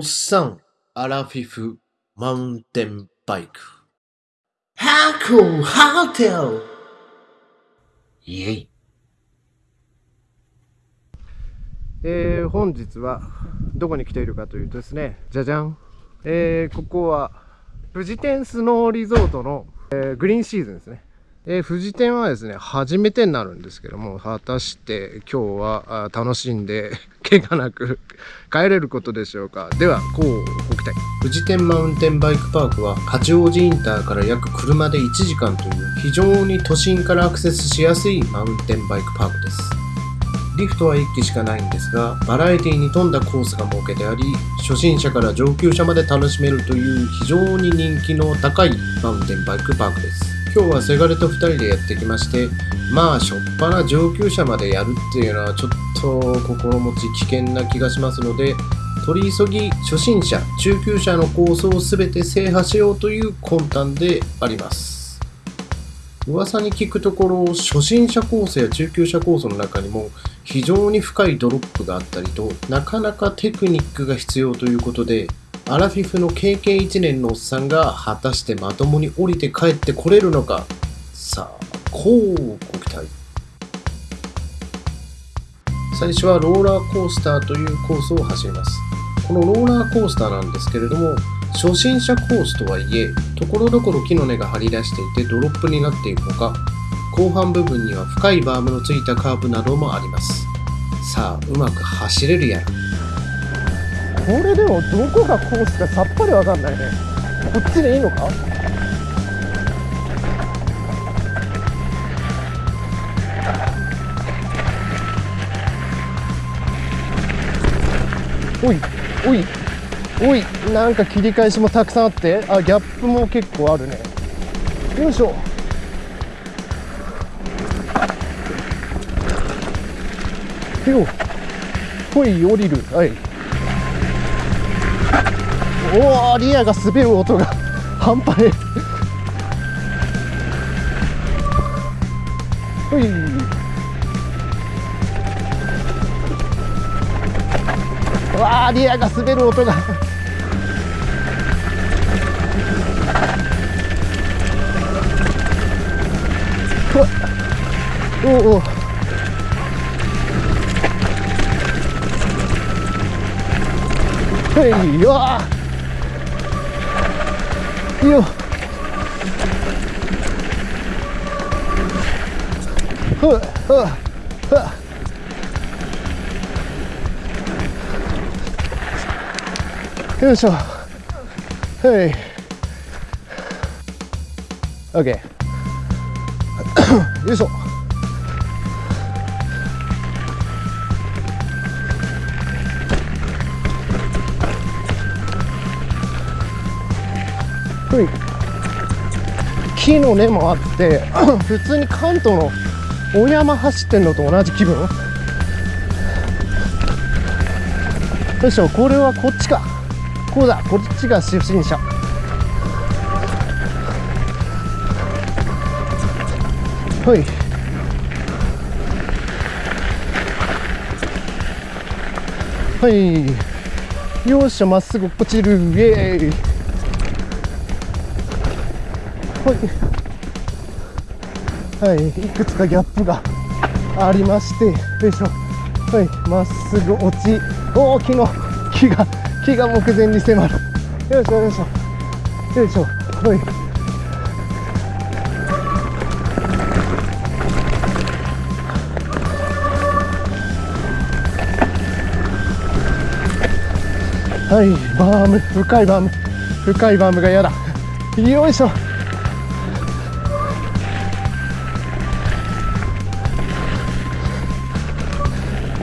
おっさん、アラフィフ、マウンテンバイク。ハーコハーテルイェイ。えー、本日はどこに来ているかというとですね、じゃじゃん。えー、ここは、富士天スノーリゾートの、えー、グリーンシーズンですね。えー、富士天はですね、初めてになるんですけども、果たして今日は楽しんで、怪我なく 帰れることでしょうか。では、こうご期待。富士天マウンテンバイクパークは八王子インターから約車で1時間という非常に都心からアクセスしやすいマウンテンバイクパークです。リフトは1機しかないんですが、バラエティに富んだコースが設けてあり、初心者から上級者まで楽しめるという非常に人気の高いマウンテンバイクパークです。今日はせがれと2人でやってきましてまあしょっぱな上級者までやるっていうのはちょっと心持ち危険な気がしますので取り急ぎ初心者中級者のコースを全て制覇しようという魂胆であります。噂に聞くところ初心者コースや中級者コースの中にも非常に深いドロップがあったりとなかなかテクニックが必要ということでアラフィフの経験1年のおっさんが果たしてまともに降りて帰ってこれるのか。さあこうご期待。最初はローラーコースターというコースを走ります。このローラーコースターなんですけれども初心者コースとはいえところどころ木の根が張り出していてドロップになっているほか後半部分には深いバームのついたカーブなどもあります。さあうまく走れるやら。これでもどこがコースかさっぱりわかんないね。こっちでいいのか？おいおいおいなんか切り返しもたくさんあって。あギャップも結構あるね。よいしょ。よほい降りる。はい。おおリアが滑る音が半端ねほい。わあリアが滑る音が。おおはい。わあいよふっふっふっよいしょ。はい。OK よいしょ。木の根もあって 普通に関東のお山走ってんのと同じ気分？よいしょこれはこっちか。こうだこっちが初心者はい。はい。よっしゃまっすぐ落ちる。イエーイ。はい、はい、いくつかギャップがありましてよいしょ。はい。まっすぐ落ち大きな木が木が目前に迫る。よいしょよいしょ。よいしょ。はい。はい。バーム。深いバーム。深いバームが嫌だ。よいしょ。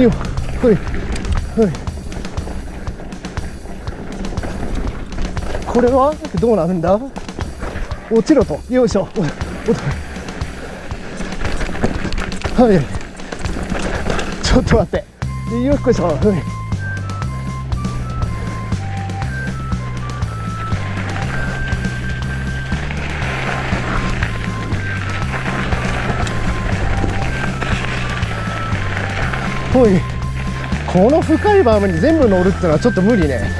よ。ほい。ほい。これはどうなるんだ？落ちろと。よいしょ。はい。ちょっと待って。よっこいしょ。はい。ほい。この深いバームに全部乗るってのはちょっと無理ね。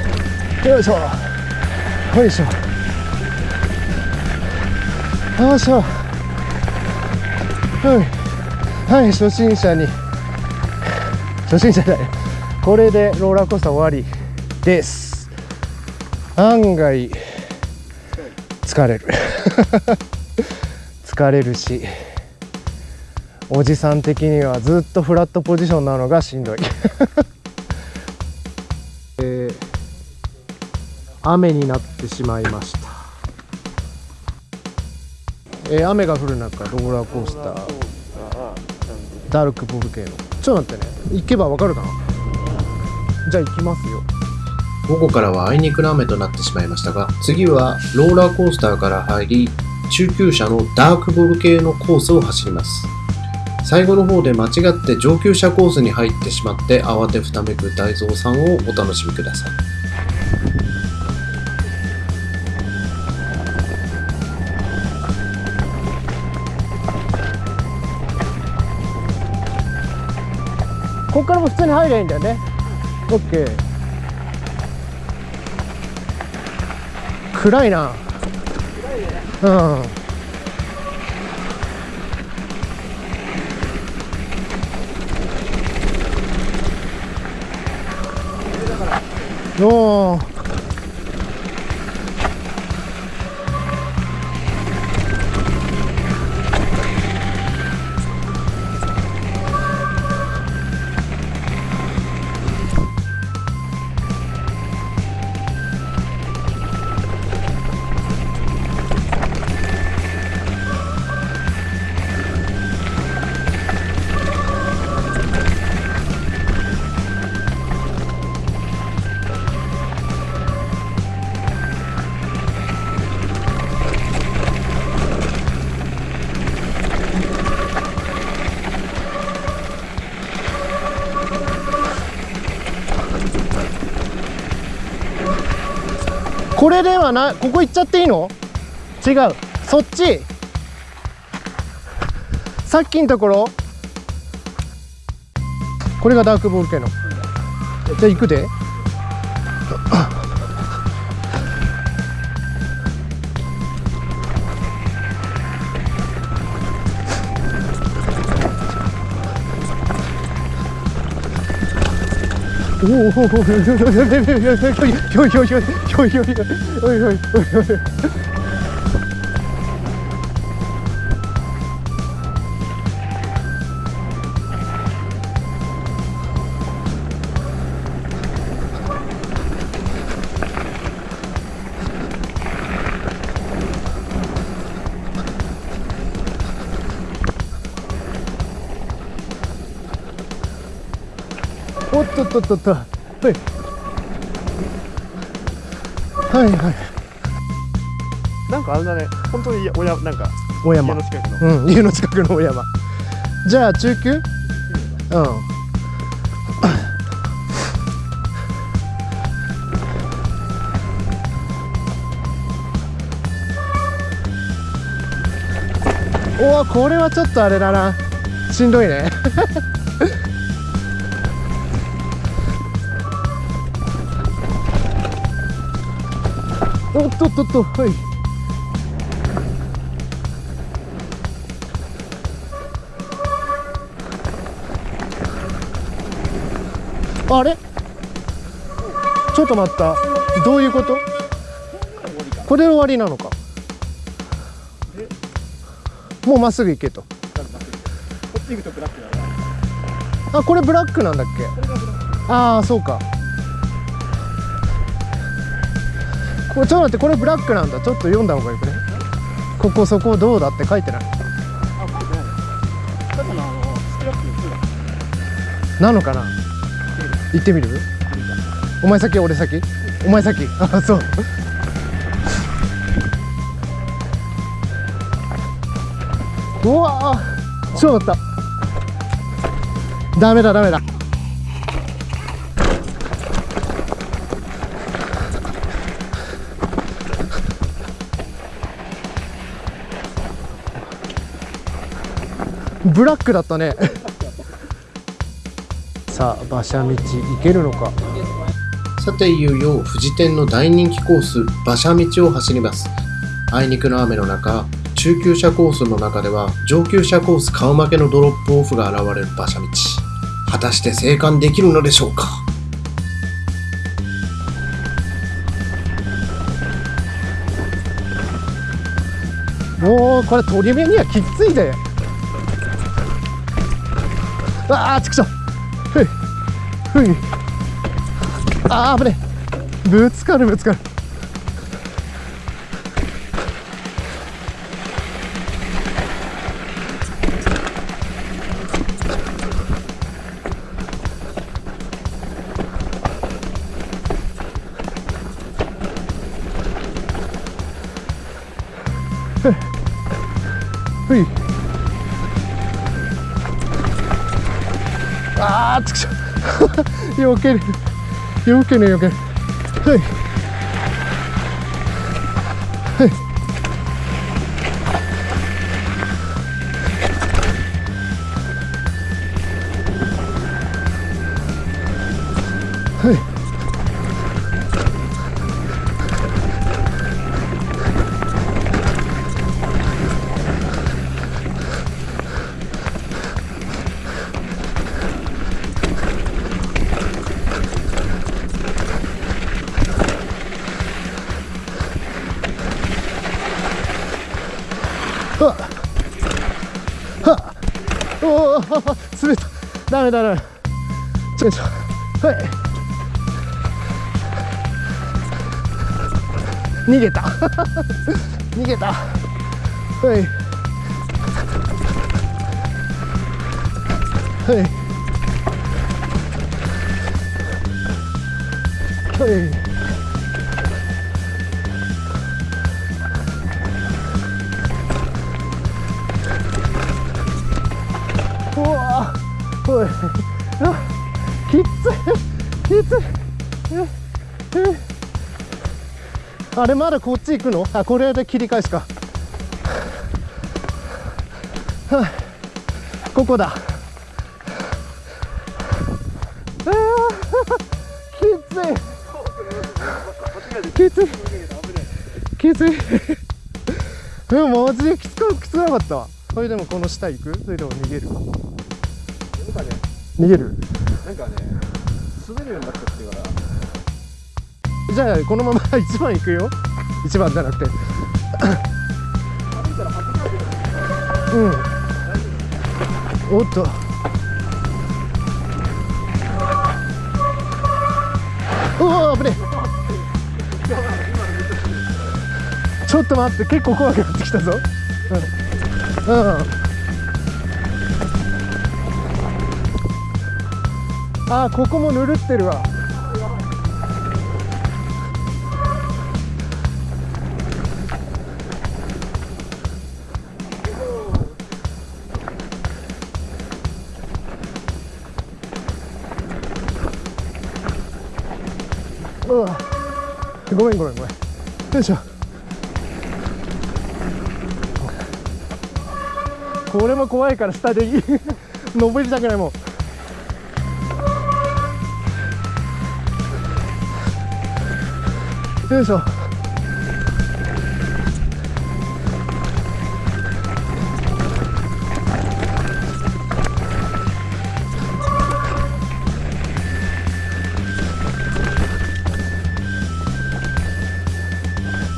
よいしょ。よいしょ。よいしょ。はい。はい初心者に。初心者じゃないこれでローラーコースター終わりです。案外疲れる。疲れるし。おじさん的にはずっとフラットポジションなのがしんどい。雨になってしまいました、えー雨が降る中ローラーコースター。ダルクボルケーノちょっと待ってね。行けばわかるかな？じゃあ行きますよ。午後からはあいにくの雨となってしまいましたが、次はローラーコースターから入り、中級者のダークボル系のコースを走ります。最後の方で間違って上級者コースに入ってしまって慌てふためく大蔵さんをお楽しみください。ここからも普通に入りゃいんだよね。オッケー。暗いな。うん。 요 ではないここ行っちゃっていいの？違う。そっち。さっきのところ。これがダークボール系の。じゃあ行くで。おおとっとっと。はい。はいはい。なんかあれだね、本当におやなんか大山。家の近くの。うん家の近くの大山。じゃあ中級？うん。おおこれはちょっとあれだな。しんどいねおっとっとっとはい。あれ？ちょっと待った。どういうこと？これで終わりなのか。もうまっすぐ行けと。こっち行くとブラックだね。あこれブラックなんだっけ？ああそうかこれちょっと待ってこれブラックなんだ。ちょっと読んだ方がよくね？ここそこどうだって書いてない。あ、これない。ただのスクラップの。なのかな？行ってみる？お前先俺先？お前先？あそう。うわちょっと待った。ダメだダメだ。ブラックだったね。さあ馬車道行けるのか？さていよいよ富士店の大人気コース馬車道を走ります。あいにくの雨の中中級者コースの中では上級者コース顔負けのドロップオフが現れる馬車道。果たして生還できるのでしょうか？もうこれ取り目にはきっついでああちくしょうふい。ふい。ああ危ねえ。ぶつかるぶつかる。ふい。ああちくしょ避ける。避ける避ける。はい。ダメだダメ。ちょいちょはい。逃げた。逃げた。はい。はい。はい。い。あきつい。きつい。あれまだこっち行くの？あこれで切り返しか。はあ。ここだ。きつい。きつい。きつい。うんマジ？できつくきつくなかった？それでもこの下行く？それでも逃げる、逃げる。なんかね、滑るようになっちゃってから、じゃあこのまま1番行くよ。1番じゃなくて。歩いたら吐きかけてうん。おっと。おお危ねえ。ちょっと待って結構怖くなってきたぞ。うん、うん、あーここもぬるってるわ。うわ。ごめんごめんごめん。よいしょ。これも怖いから下でいい。登りたくないもうよいしょ。う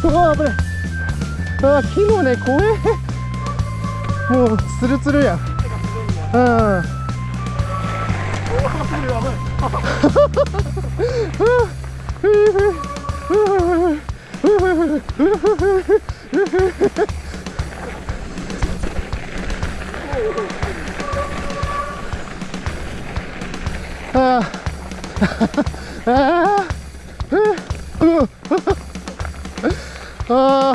わ危ないあ木のね怖え。もうツルツルや。うん。あー。あ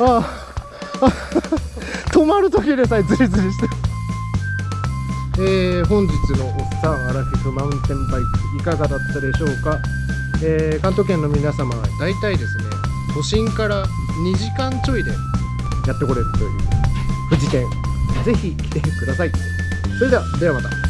ああ止まる時でさえズリズリして。るえー、本日のおっさんアラフィフマウンテンバイクいかがだったでしょうか、えー関東圏の皆様は大体ですね都心から2時間ちょいでやってこれるという富士県ぜひ来てください。それではではまた。